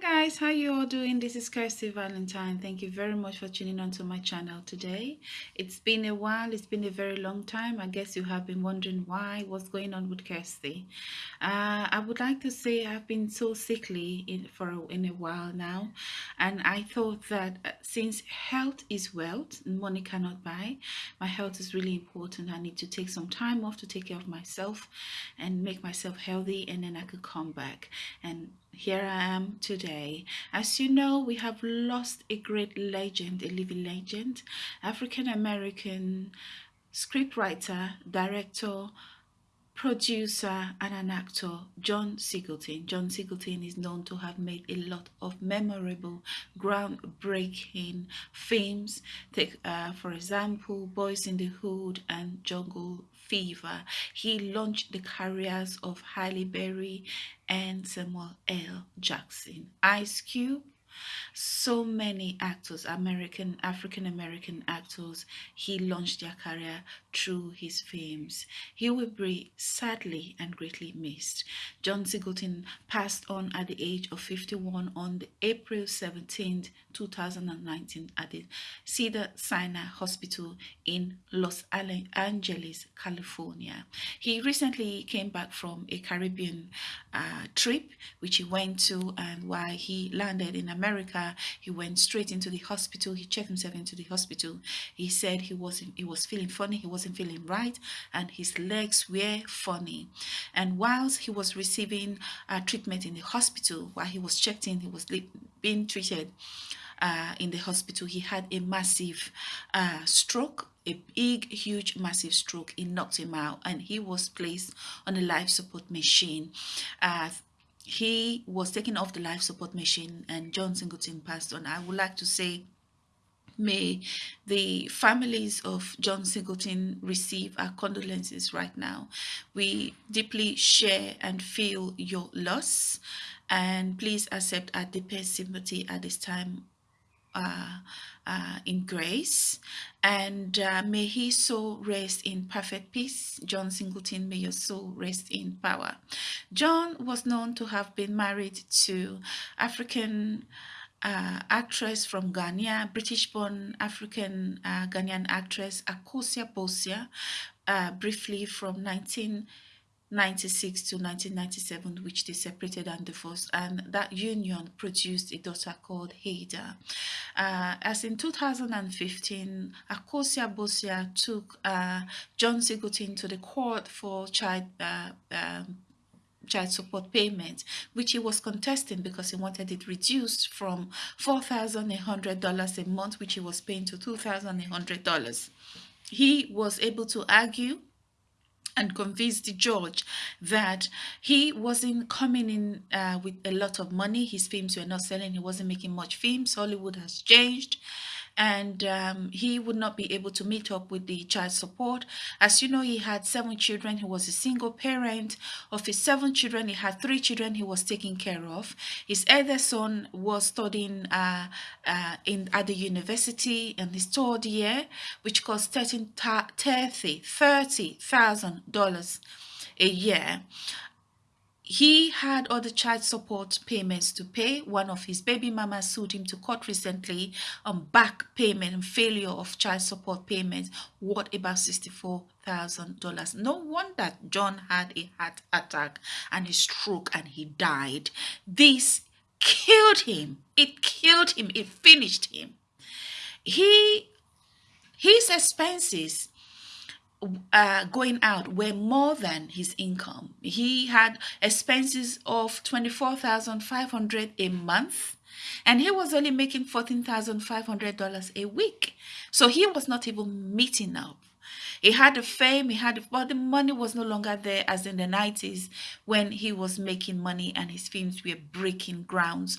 guys how you all doing? This is kirsty valentine. Thank you very much for tuning on to my channel today. It's been a while it's been a very long time. I guess you have been wondering why what's going on with kirsty? Uh, i would like to say i've been so sickly in for a, in a while now and i thought that uh, since health is wealth money cannot buy my health is really important. I need to take some time off to take care of myself and make myself healthy and then i could come back. And here I am today. As you know, we have lost a great legend, a living legend, African American scriptwriter, director, producer and an actor, John Singleton. John Singleton is known to have made a lot of memorable, groundbreaking films. Take, uh, for example, Boyz n the Hood and Jungle Fever. He launched the careers of Halle Berry and Samuel L. Jackson. Ice Cube so many actors, American, African American actors, he launched their career through his films. He will be sadly and greatly missed. John Singleton passed on at the age of 51 on the April 17, 2019 at the Cedar Sinai Hospital in Los Angeles, California. He recently came back from a Caribbean uh, trip which he went to and while he landed in America, he went straight into the hospital. He checked himself into the hospital. He said he wasn't he was feeling funny, he wasn't feeling right, and his legs were funny. And whilst he was receiving uh, treatment in the hospital, while he was checked in, he was being treated uh, in the hospital. He had a massive uh, stroke a big huge massive stroke it knocked him out and he was placed on a life support machine uh, he was taken off the life support machine and John Singleton passed on. I would like to say may the families of John Singleton receive our condolences right now. We deeply share and feel your loss and please accept our deepest sympathy at this time uh, uh, in grace and uh, may his soul rest in perfect peace. John Singleton, may your soul rest in power. John was known to have been married to African uh, actress from Ghana, British-born African uh, Ghanaian actress Akosua Busia, uh, briefly from 19 96 to 1997 which they separated and divorced and that union produced a daughter called Hadar. Uh, as in 2015 Akosua Busia took uh, John Singleton to the court for child uh, um, child support payment, which he was contesting because he wanted it reduced from $4,800 a month, which he was paying to $2,800. He was able to argue and convinced judge that he wasn't coming in uh, with a lot of money. His films were not selling. He wasn't making much films. Hollywood has changed and um, he would not be able to meet up with the child support. As you know, he had seven children. He was a single parent. Of his seven children, he had three children he was taking care of. His eldest son was studying uh, uh, in at the university in his third year, which cost $30,000 $30, a year he had other child support payments to pay. One of his baby mamas sued him to court recently on back payment and failure of child support payments. What about $64,000? No wonder that John had a heart attack and a stroke and he died. This killed him. It killed him. It finished him. He, his expenses uh, going out were more than his income. He had expenses of 24,500 a month and he was only making $14,500 a week. So he was not even meeting up. He had the fame, he had, but the money was no longer there as in the 90s when he was making money and his films were breaking grounds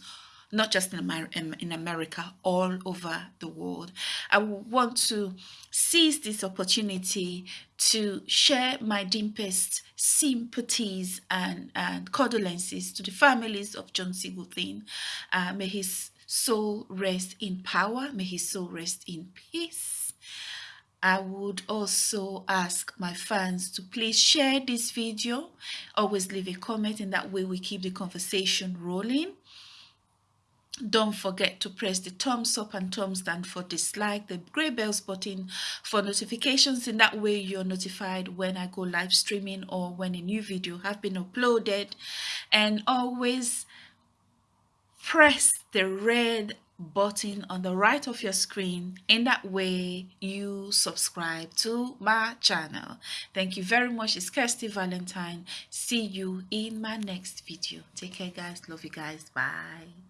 not just in, Amer in America, all over the world. I want to seize this opportunity to share my deepest sympathies and, and condolences to the families of John Singleton. Uh, may his soul rest in power. May his soul rest in peace. I would also ask my fans to please share this video. Always leave a comment and that way we keep the conversation rolling don't forget to press the thumbs up and thumbs down for dislike the gray bells button for notifications in that way you're notified when i go live streaming or when a new video have been uploaded. And always press the red button on the right of your screen in that way you subscribe to my channel. Thank you very much. It's kirsty valentine. See you in my next video. Take care guys. Love you guys. Bye